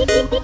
Beep, beep, beep.